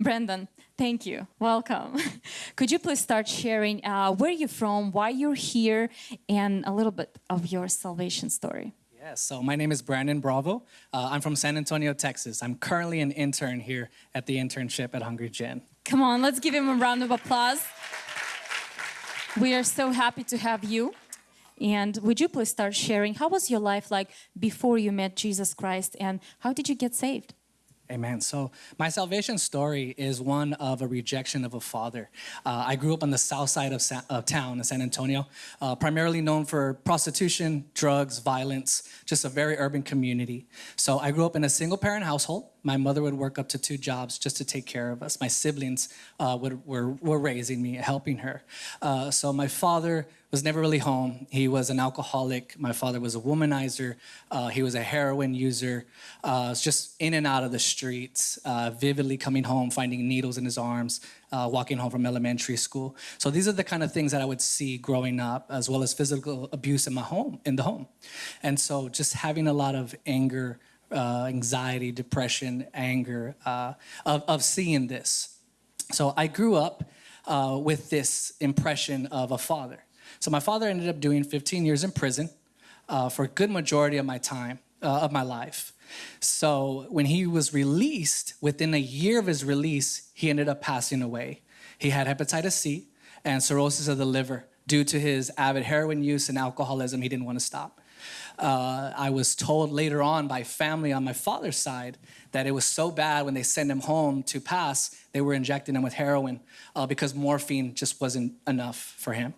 Brandon, thank you. Welcome. Could you please start sharing uh, where you're from, why you're here, and a little bit of your salvation story? Yes, so my name is Brandon Bravo. Uh, I'm from San Antonio, Texas. I'm currently an intern here at the internship at Hungry Gen. Come on, let's give him a round of applause. We are so happy to have you. And would you please start sharing how was your life like before you met Jesus Christ and how did you get saved? Amen. So my salvation story is one of a rejection of a father. Uh, I grew up on the south side of, Sa- of town in San Antonio, uh, primarily known for prostitution, drugs, violence, just a very urban community. So I grew up in a single parent household. My mother would work up to two jobs just to take care of us. My siblings uh, would, were, were raising me, helping her. Uh, so my father was never really home. He was an alcoholic. My father was a womanizer. Uh, he was a heroin user. Uh, just in and out of the streets, uh, vividly coming home, finding needles in his arms, uh, walking home from elementary school. So these are the kind of things that I would see growing up, as well as physical abuse in my home, in the home. And so just having a lot of anger, uh, anxiety, depression, anger uh, of, of seeing this. So I grew up with this impression of a father. So my father ended up doing 15 years in prison uh, for a good majority of my time, uh, of my life. So when he was released, within a year of his release, he ended up passing away. He had hepatitis C and cirrhosis of the liver due to his avid heroin use and alcoholism. He didn't want to stop. Uh, I was told later on by family on my father's side that it was so bad when they sent him home to pass, they were injecting him with heroin uh, because morphine just wasn't enough for him.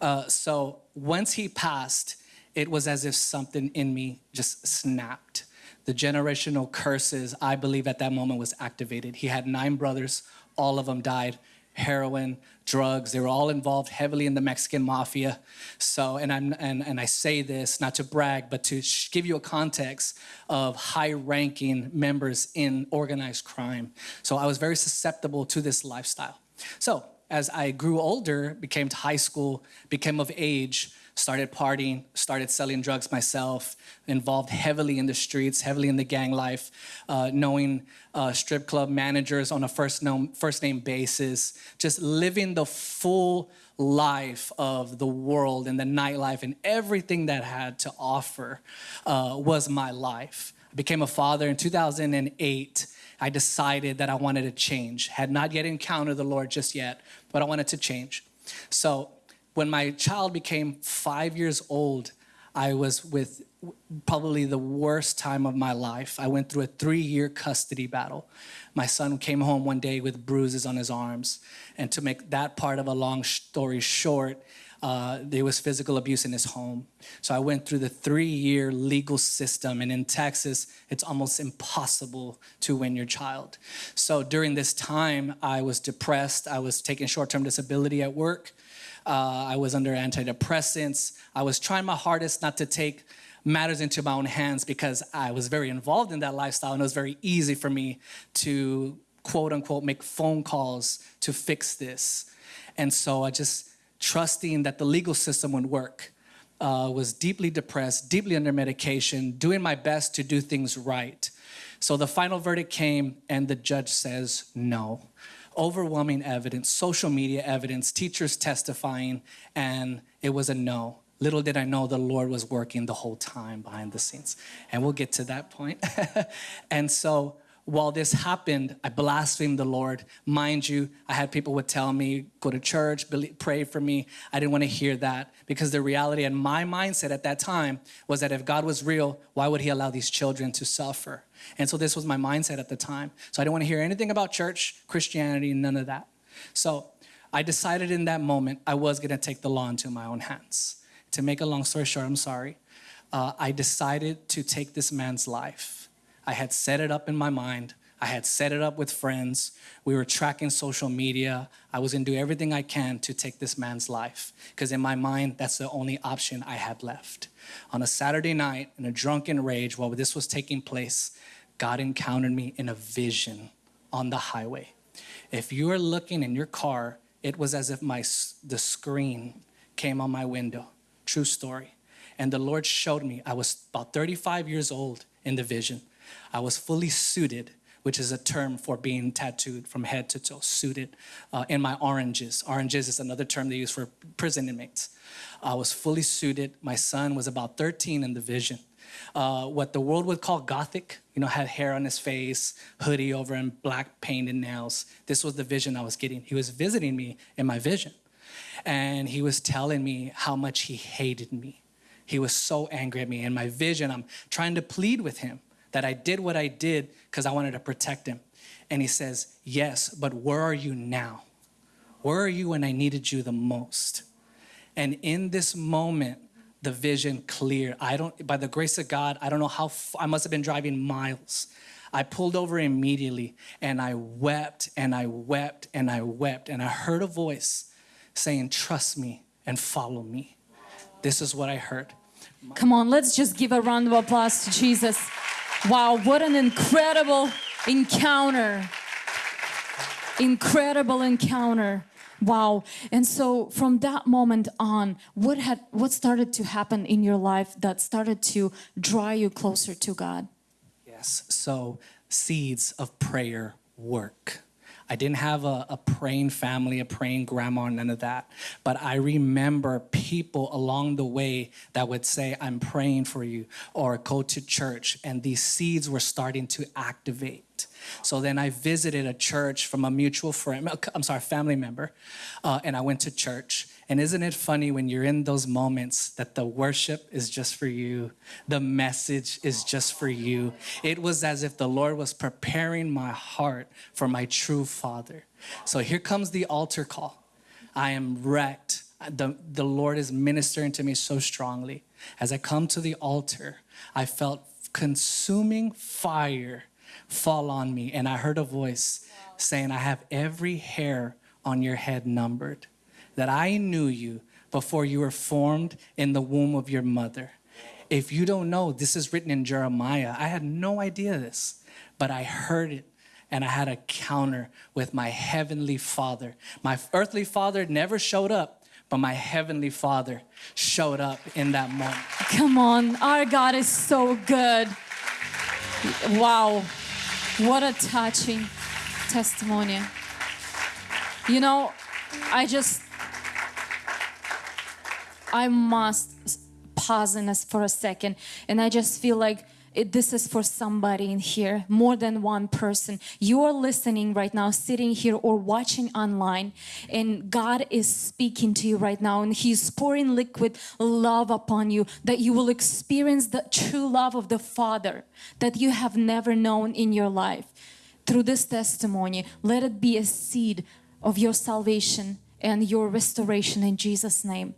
Uh, so once he passed, it was as if something in me just snapped. The generational curses, I believe at that moment was activated. He had nine brothers, all of them died heroin, drugs. They were all involved heavily in the Mexican mafia. So, and, I'm, and, and I say this not to brag, but to give you a context of high ranking members in organized crime. So I was very susceptible to this lifestyle. So as I grew older, became to high school, became of age, started partying, started selling drugs myself, involved heavily in the streets, heavily in the gang life, uh, knowing uh, strip club managers on a first, known, first name basis, just living the full life of the world and the nightlife and everything that had to offer uh, was my life. I became a father in 2008 I decided that I wanted to change. Had not yet encountered the Lord just yet, but I wanted to change. So when my child became five years old, I was with probably the worst time of my life. I went through a three year custody battle. My son came home one day with bruises on his arms. And to make that part of a long story short, uh, there was physical abuse in his home. So I went through the three year legal system. And in Texas, it's almost impossible to win your child. So during this time, I was depressed. I was taking short term disability at work. Uh, I was under antidepressants. I was trying my hardest not to take matters into my own hands because I was very involved in that lifestyle and it was very easy for me to quote unquote make phone calls to fix this. And so I just trusting that the legal system would work. Uh, was deeply depressed, deeply under medication, doing my best to do things right. So the final verdict came, and the judge says no. Overwhelming evidence, social media evidence, teachers testifying, and it was a no. Little did I know the Lord was working the whole time behind the scenes. And we'll get to that point. and so while this happened, I blasphemed the Lord. Mind you, I had people would tell me, go to church, pray for me. I didn't want to hear that because the reality and my mindset at that time was that if God was real, why would he allow these children to suffer? And so this was my mindset at the time. So I didn't want to hear anything about church, Christianity, none of that. So I decided in that moment I was going to take the law into my own hands. To make a long story short, I'm sorry. Uh, I decided to take this man's life. I had set it up in my mind. I had set it up with friends. We were tracking social media. I was gonna do everything I can to take this man's life because in my mind, that's the only option I had left. On a Saturday night, in a drunken rage, while this was taking place, God encountered me in a vision on the highway. If you are looking in your car, it was as if my the screen came on my window. True story. And the Lord showed me I was about 35 years old in the vision. I was fully suited which is a term for being tattooed from head to toe, suited uh, in my oranges. Oranges is another term they use for prison inmates. I was fully suited. My son was about 13 in the vision. Uh, what the world would call gothic, you know, had hair on his face, hoodie over him, black painted nails. This was the vision I was getting. He was visiting me in my vision. And he was telling me how much he hated me. He was so angry at me. In my vision, I'm trying to plead with him that I did what I did because I wanted to protect him. And he says, Yes, but where are you now? Where are you when I needed you the most? And in this moment, the vision clear. I don't, by the grace of God, I don't know how, I must have been driving miles. I pulled over immediately and I wept and I wept and I wept. And I heard a voice saying, Trust me and follow me. This is what I heard. Come on, let's just give a round of applause to Jesus. Wow, what an incredible encounter! Incredible encounter. Wow. And so from that moment on, what had what started to happen in your life that started to draw you closer to God? Yes. So seeds of prayer work. I didn't have a, a, praying family, a praying grandma, none of that. But I remember people along the way that would say, I'm praying for you, or go to church. And these seeds were starting to activate. So then I visited a church from a mutual friend, I'm sorry, family member, uh, and I went to church. And isn't it funny when you're in those moments that the worship is just for you, the message is just for you? It was as if the Lord was preparing my heart for my true Father. So here comes the altar call. I am wrecked. The, the Lord is ministering to me so strongly. As I come to the altar, I felt consuming fire fall on me, and I heard a voice saying, I have every hair on your head numbered that I knew you before you were formed in the womb of your mother. If you don't know, this is written in Jeremiah. I had no idea this, but I heard it and I had a counter with my heavenly father. My earthly father never showed up, but my heavenly father showed up in that moment. Come on, our God is so good. Wow, what a touching testimony. You know, I just I must pause in this for a second. And I just feel like it, this is for somebody in here, more than one person. You are listening right now, sitting here or watching online, and God is speaking to you right now, and He's pouring liquid love upon you that you will experience the true love of the Father that you have never known in your life. Through this testimony, let it be a seed of your salvation and your restoration in Jesus' name.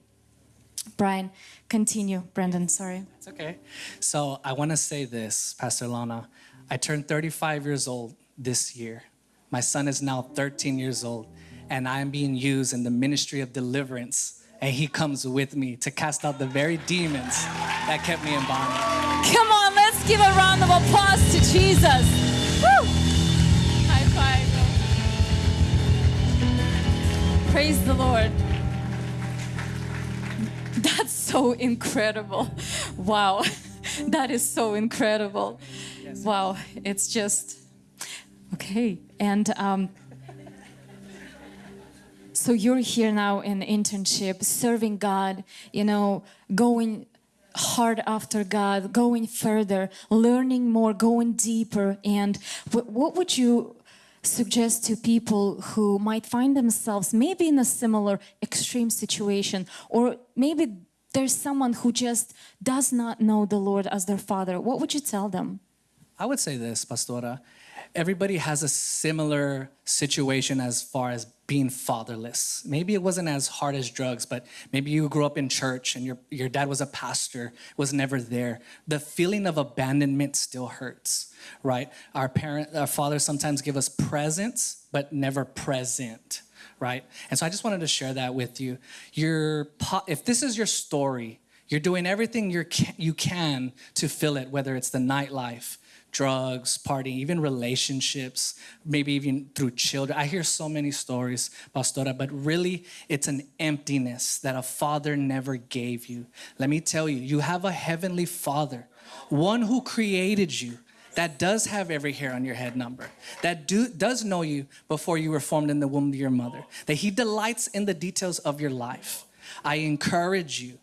Brian, continue. Brendan, sorry. It's okay. So I want to say this, Pastor Lana. I turned 35 years old this year. My son is now 13 years old, and I am being used in the ministry of deliverance. And he comes with me to cast out the very demons that kept me in bondage. Come on, let's give a round of applause to Jesus. Woo! High five. Praise the Lord. So incredible. Wow. That is so incredible. Wow. It's just okay. And um, so you're here now in internship, serving God, you know, going hard after God, going further, learning more, going deeper. And what would you suggest to people who might find themselves maybe in a similar extreme situation or maybe there's someone who just does not know the Lord as their father, what would you tell them? I would say this, Pastora. Everybody has a similar situation as far as being fatherless. Maybe it wasn't as hard as drugs, but maybe you grew up in church and your, your dad was a pastor, was never there. The feeling of abandonment still hurts, right? Our parent, our fathers sometimes give us presents, but never present, right? And so I just wanted to share that with you. Your, if this is your story, you're doing everything you you can to fill it, whether it's the nightlife, drugs, partying, even relationships, maybe even through children. I hear so many stories, Pastora, but really it's an emptiness that a father never gave you. Let me tell you, you have a heavenly father, one who created you that does have every hair on your head number, that do, does know you before you were formed in the womb of your mother, that He delights in the details of your life. I encourage you,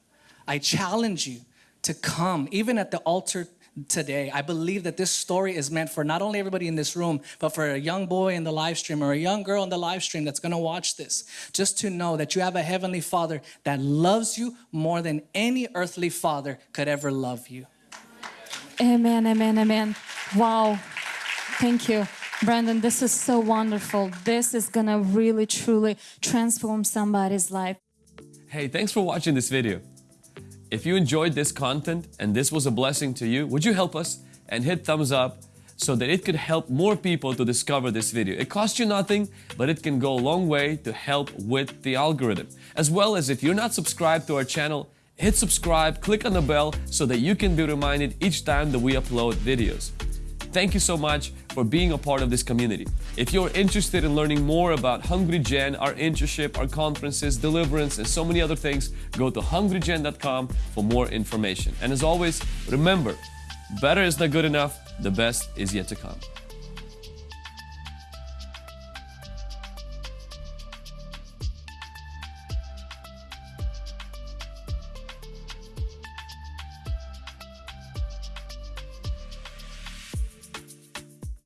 I challenge you to come, even at the altar today. I believe that this story is meant for not only everybody in this room, but for a young boy in the live stream or a young girl in the live stream that's gonna watch this, just to know that you have a heavenly father that loves you more than any earthly father could ever love you. Amen, amen, amen. Wow. Thank you. Brandon, this is so wonderful. This is gonna really truly transform somebody's life. Hey, thanks for watching this video. If you enjoyed this content and this was a blessing to you, would you help us and hit thumbs up so that it could help more people to discover this video. It costs you nothing, but it can go a long way to help with the algorithm. As well as if you're not subscribed to our channel, hit subscribe, click on the bell so that you can be reminded each time that we upload videos. Thank you so much for being a part of this community. If you're interested in learning more about Hungry Gen, our internship, our conferences, deliverance, and so many other things, go to hungrygen.com for more information. And as always, remember, better is not good enough, the best is yet to come.